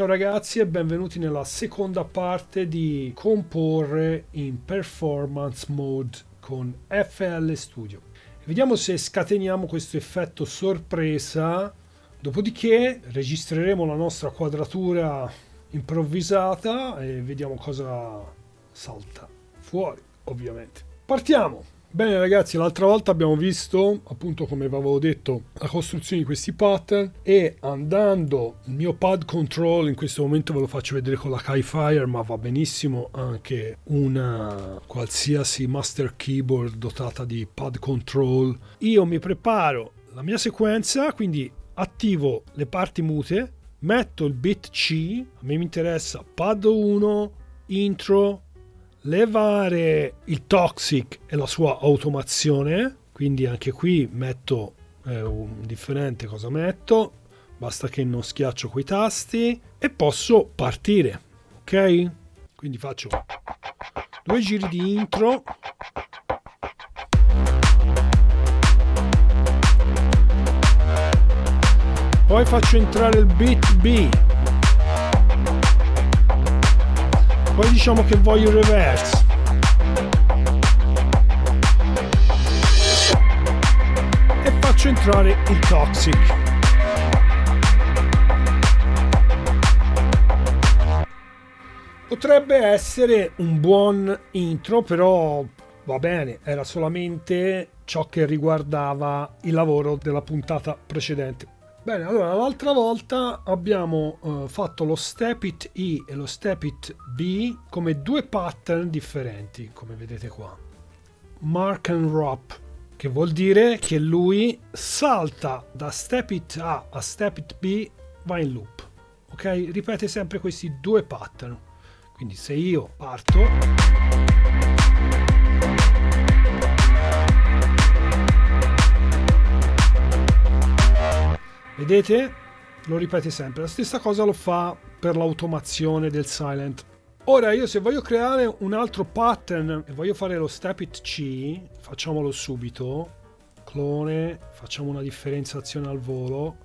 Ciao ragazzi e benvenuti nella seconda parte di comporre in performance mode con FL Studio. Vediamo se scateniamo questo effetto sorpresa, dopodiché registreremo la nostra quadratura improvvisata e vediamo cosa salta fuori, ovviamente. Partiamo! Bene ragazzi, l'altra volta abbiamo visto, appunto come avevo detto, la costruzione di questi pattern e andando il mio pad control, in questo momento ve lo faccio vedere con la Kai Fire, ma va benissimo anche una qualsiasi master keyboard dotata di pad control. Io mi preparo la mia sequenza, quindi attivo le parti mute, metto il bit C, a me mi interessa pad 1, intro, levare il toxic e la sua automazione quindi anche qui metto eh, un differente cosa metto basta che non schiaccio quei tasti e posso partire ok? Quindi faccio due giri di intro. Poi faccio entrare il beat B poi diciamo che voglio il reverse. E faccio entrare il toxic. Potrebbe essere un buon intro però va bene era solamente ciò che riguardava il lavoro della puntata precedente Bene, allora l'altra volta abbiamo uh, fatto lo step it E e lo step it B come due pattern differenti, come vedete qua. Mark and Drop, che vuol dire che lui salta da step it A a step it B, va in loop. Ok? Ripete sempre questi due pattern. Quindi se io parto... Vedete? Lo ripete sempre. La stessa cosa lo fa per l'automazione del silent. Ora io se voglio creare un altro pattern e voglio fare lo step it C, facciamolo subito. Clone, facciamo una differenziazione al volo.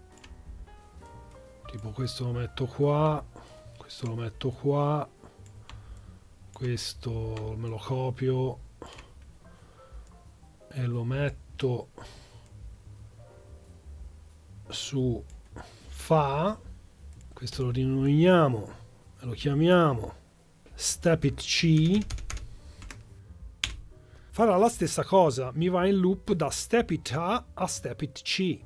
Tipo questo lo metto qua, questo lo metto qua, questo me lo copio e lo metto su fa questo lo rinomiamo lo chiamiamo step it c farà la stessa cosa mi va in loop da step it a a step it c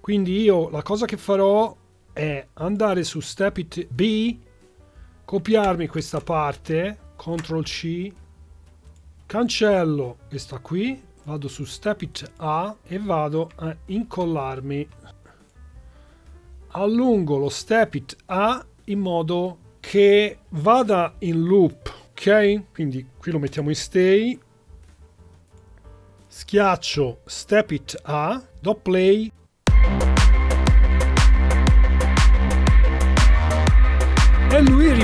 quindi io la cosa che farò è andare su step it b copiarmi questa parte CTRL C cancello questa qui vado su step it A e vado a incollarmi. Allungo lo step it A in modo che vada in loop ok? Quindi qui lo mettiamo in stay. Schiaccio step it A do play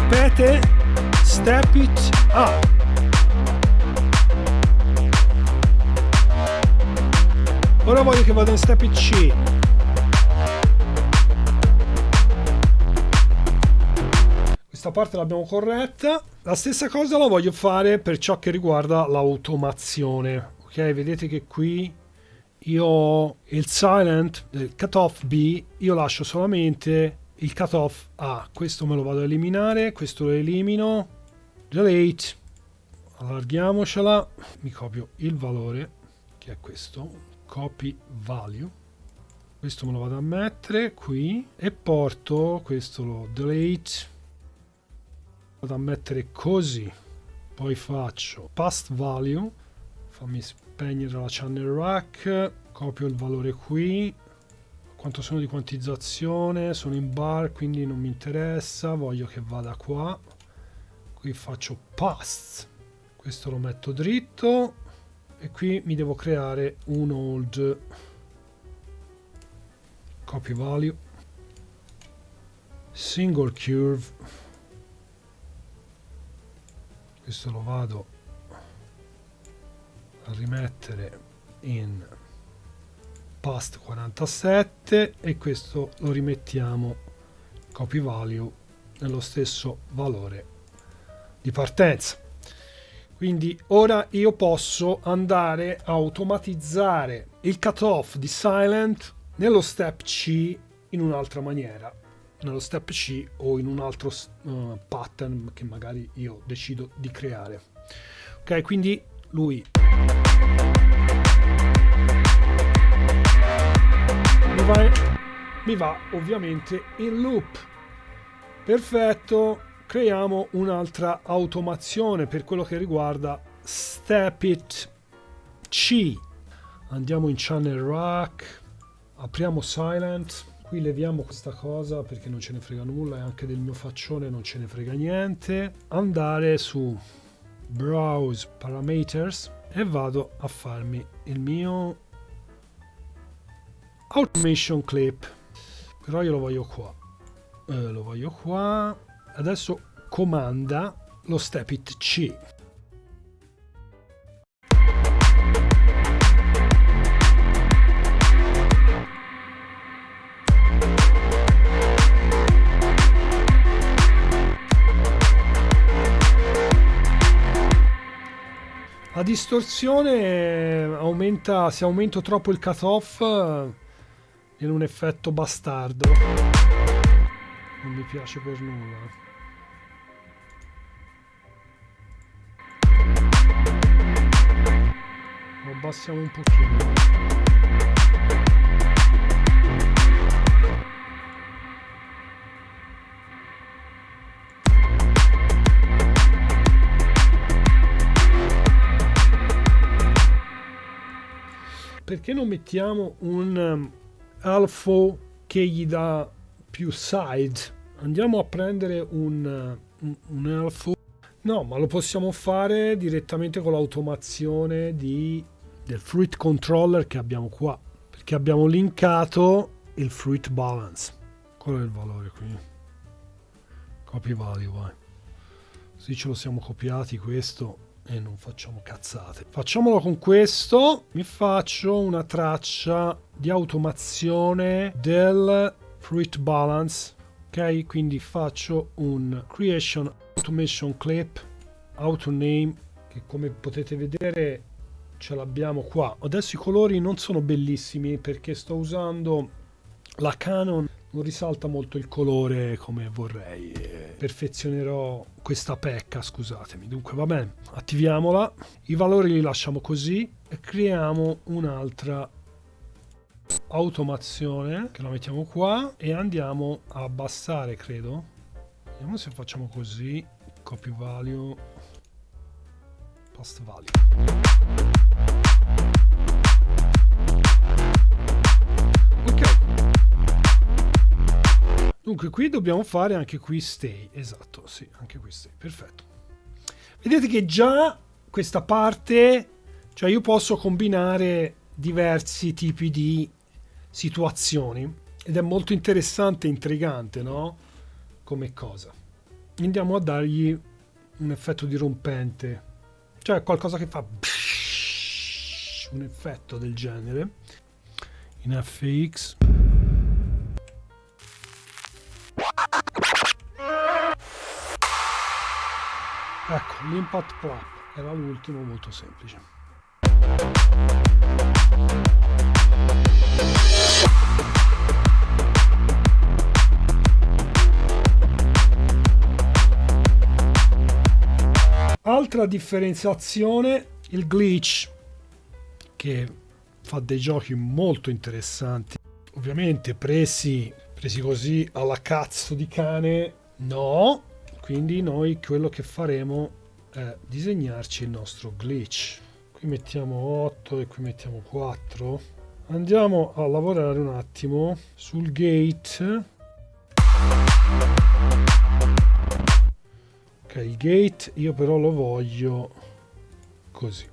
ripete. Step it up. Ora voglio che vada in step it C. Questa parte l'abbiamo corretta. La stessa cosa la voglio fare per ciò che riguarda l'automazione ok? Vedete che qui io ho il silent del cutoff B io lascio solamente il cutoff A. Questo me lo vado a eliminare, questo lo elimino, delete, allarghiamocela, mi copio il valore, che è questo, copy value, questo me lo vado a mettere qui e porto, questo lo delete, vado a mettere così, poi faccio past value, fammi spegnere la channel rack, copio il valore qui, quanto sono di quantizzazione sono in bar quindi non mi interessa voglio che vada qua. Qui faccio pass questo lo metto dritto e qui mi devo creare un hold. Copy value. Single curve. Rimettere in past 47 e questo lo rimettiamo copy value nello stesso valore di partenza. Quindi ora io posso andare a automatizzare il cutoff di silent nello step C in un'altra maniera nello step C o in un altro uh, pattern che magari io decido di creare. Ok quindi lui mi va, mi va ovviamente in loop. Perfetto creiamo un'altra automazione per quello che riguarda step it C. Andiamo in channel rack apriamo silent. Qui leviamo questa cosa perché non ce ne frega nulla e anche del mio faccione non ce ne frega niente. Andare su browse parameters e vado a farmi il mio automation clip. Però io lo voglio qua. Eh, lo voglio qua. Adesso comanda lo step it C. La distorsione aumenta, se aumento troppo il cutoff viene un effetto bastardo. Non mi piace per nulla. Lo abbassiamo un pochino. perché non mettiamo un alfo che gli dà più side? Andiamo a prendere un, un, un alfo. No, ma lo possiamo fare direttamente con l'automazione di, del fruit controller che abbiamo qua. Perché abbiamo linkato il fruit balance. Quello è il valore qui. Copy value, vai. Così ce lo siamo copiati questo e non facciamo cazzate. Facciamolo con questo. Mi faccio una traccia di automazione del fruit balance. Ok, quindi faccio un creation automation clip auto name che come potete vedere ce l'abbiamo qua. Adesso i colori non sono bellissimi perché sto usando la Canon non risalta molto il colore come vorrei. Perfezionerò questa pecca scusatemi. Dunque va bene attiviamola. I valori li lasciamo così e creiamo un'altra automazione che la mettiamo qua e andiamo a abbassare credo. Vediamo se facciamo così. Copy value. Post value Dunque qui dobbiamo fare anche qui stay, esatto, sì, anche qui stay, perfetto. Vedete che già questa parte, cioè io posso combinare diversi tipi di situazioni ed è molto interessante e intrigante, no? Come cosa. Andiamo a dargli un effetto dirompente, cioè qualcosa che fa un effetto del genere in FX Ecco, l'impact clap era l'ultimo molto semplice. Altra differenziazione, il glitch, che fa dei giochi molto interessanti. Ovviamente presi, presi così alla cazzo di cane, no, quindi noi quello che faremo è disegnarci il nostro glitch. Qui mettiamo 8 e qui mettiamo 4 andiamo a lavorare un attimo sul gate. Ok il gate io però lo voglio così.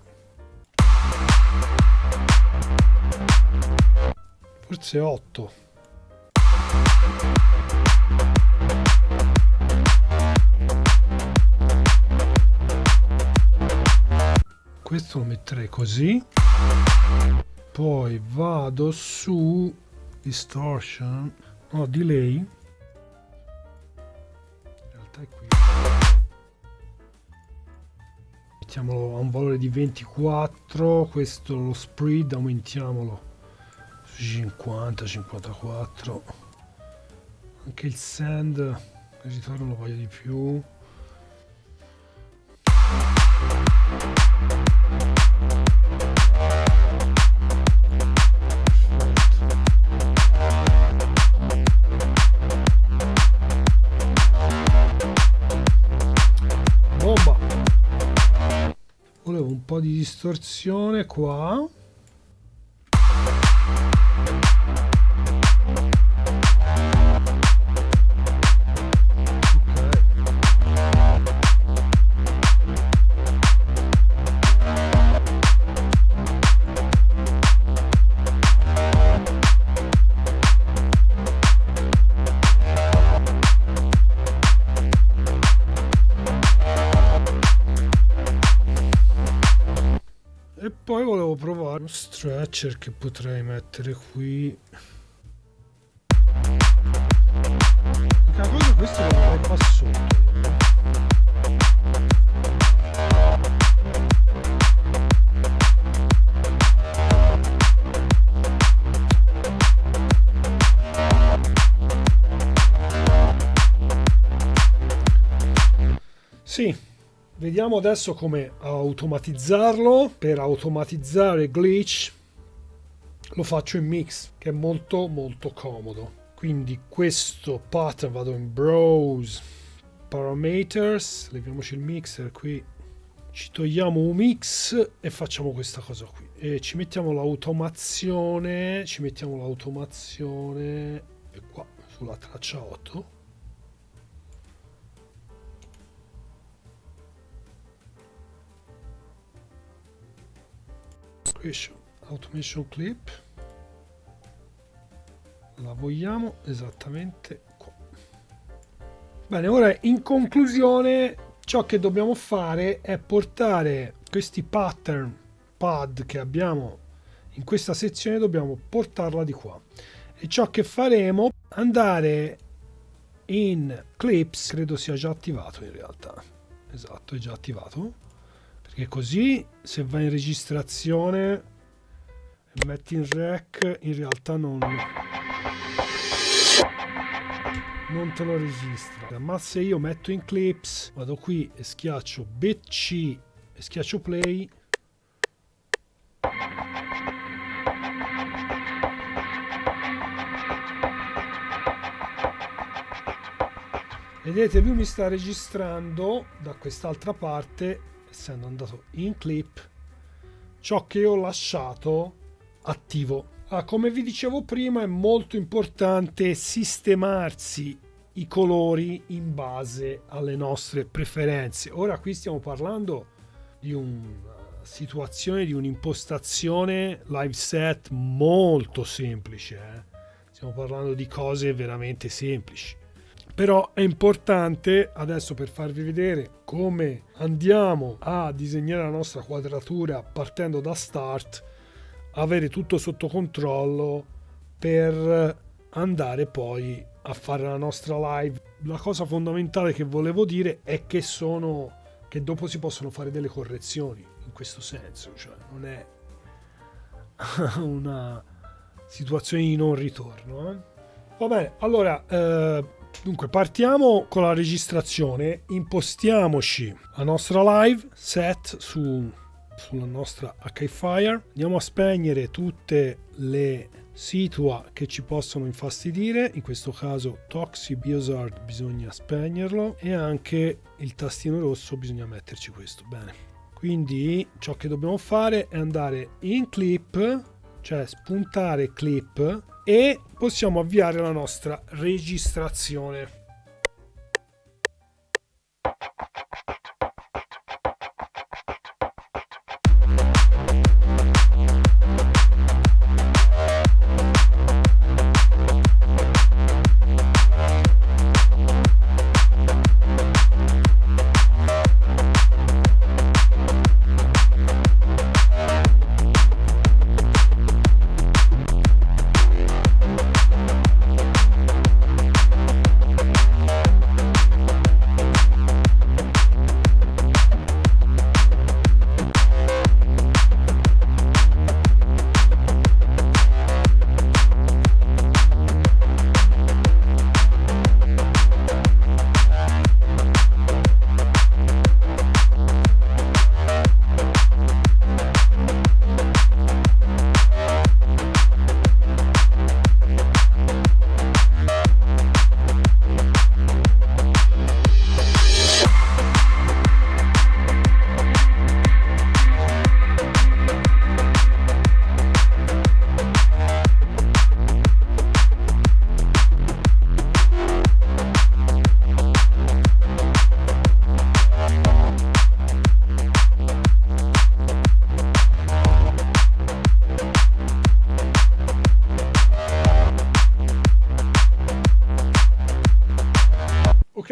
Forse 8 questo lo metterei così. Poi vado su distortion. No delay. In realtà è qui. Mettiamolo a un valore di 24 questo lo spread aumentiamolo su 50 54 anche il sand il ritorno lo voglio di più distorsione qua stretcher che potrei mettere qui. L'unica cosa questo lo vorrei qua sotto. Sì, Vediamo adesso come automatizzarlo. Per automatizzare glitch lo faccio in mix, che è molto molto comodo. Quindi questo pattern vado in browse parameters, leviamoci il mixer qui, ci togliamo un mix e facciamo questa cosa qui. E ci mettiamo l'automazione, ci mettiamo l'automazione qua sulla traccia 8 automation, automation clip. La vogliamo esattamente qua. Bene ora in conclusione ciò che dobbiamo fare è portare questi pattern pad che abbiamo in questa sezione dobbiamo portarla di qua. E ciò che faremo andare in clips credo sia già attivato in realtà. Esatto è già attivato perché così se vai in registrazione e metti in rec in realtà non non te lo registra. Ma se io metto in clips vado qui e schiaccio bc e schiaccio play vedete lui mi sta registrando da quest'altra parte essendo andato in clip ciò che ho lasciato attivo. Ah, come vi dicevo prima è molto importante sistemarsi i colori in base alle nostre preferenze. Ora qui stiamo parlando di una situazione di un'impostazione live set molto semplice eh? stiamo parlando di cose veramente semplici però è importante adesso per farvi vedere come andiamo a disegnare la nostra quadratura partendo da start avere tutto sotto controllo per andare poi a fare la nostra live la cosa fondamentale che volevo dire è che sono che dopo si possono fare delle correzioni in questo senso cioè non è una situazione di non ritorno eh? va bene allora eh, Dunque partiamo con la registrazione, impostiamoci la nostra live set su, sulla nostra HFire, andiamo a spegnere tutte le situa che ci possono infastidire, in questo caso Toxi Biosard bisogna spegnerlo e anche il tastino rosso bisogna metterci questo, bene. Quindi ciò che dobbiamo fare è andare in clip, cioè spuntare clip e possiamo avviare la nostra registrazione.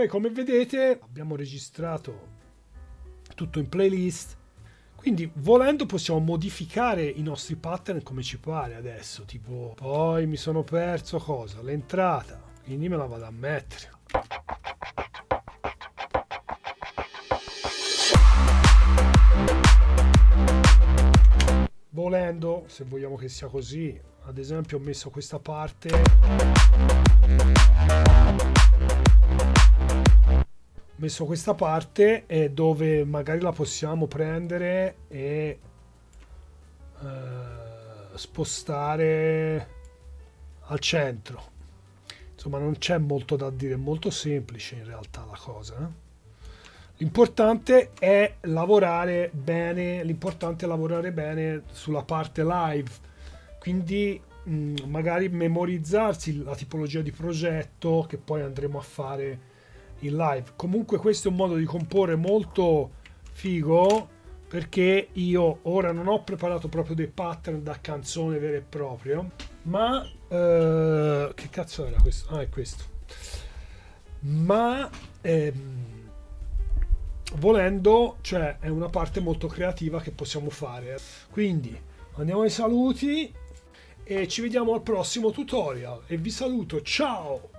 Come vedete abbiamo registrato tutto in playlist. Quindi volendo possiamo modificare i nostri pattern come ci pare adesso. Tipo poi mi sono perso cosa? L'entrata. Quindi me la vado a mettere. Volendo se vogliamo che sia così ad esempio ho messo questa parte messo questa parte e dove magari la possiamo prendere e eh, spostare al centro insomma non c'è molto da dire è molto semplice in realtà la cosa eh? L'importante è lavorare bene, l'importante è lavorare bene sulla parte live, quindi mh, mm, magari memorizzarsi la tipologia di progetto che poi andremo a fare in live. Comunque questo è un modo di comporre molto figo perché io ora non ho preparato proprio dei pattern da canzone vero e proprio, ma eh, che cazzo era questo? Ah, è questo. Ma ehm, volendo, cioè è una parte molto creativa che possiamo fare. Quindi andiamo ai saluti e ci vediamo al prossimo tutorial e vi saluto, ciao!